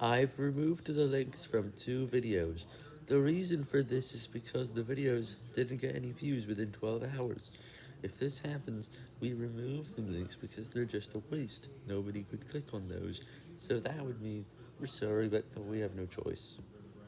I've removed the links from two videos. The reason for this is because the videos didn't get any views within 12 hours. If this happens, we remove the links because they're just a waste. Nobody could click on those, so that would mean we're sorry, but we have no choice.